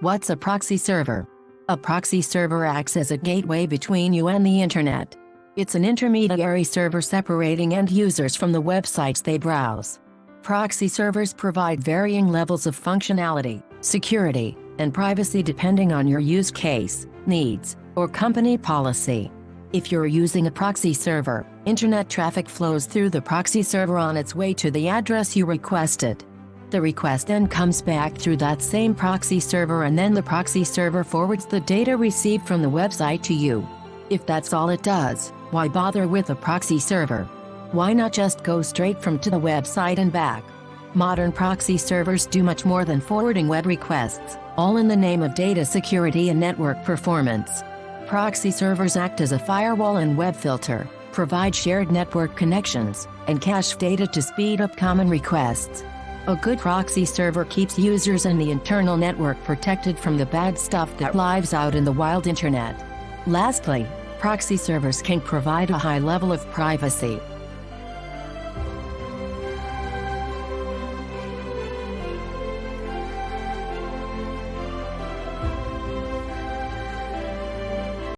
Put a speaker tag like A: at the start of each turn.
A: What's a proxy server? A proxy server acts as a gateway between you and the internet. It's an intermediary server separating end users from the websites they browse. Proxy servers provide varying levels of functionality, security, and privacy depending on your use case, needs, or company policy. If you're using a proxy server, internet traffic flows through the proxy server on its way to the address you requested. The request then comes back through that same proxy server and then the proxy server forwards the data received from the website to you. If that's all it does, why bother with a proxy server? Why not just go straight from to the website and back? Modern proxy servers do much more than forwarding web requests, all in the name of data security and network performance. Proxy servers act as a firewall and web filter, provide shared network connections, and cache data to speed up common requests. A good proxy server keeps users and the internal network protected from the bad stuff that lives out in the wild internet. Lastly, proxy servers can provide a high level of privacy,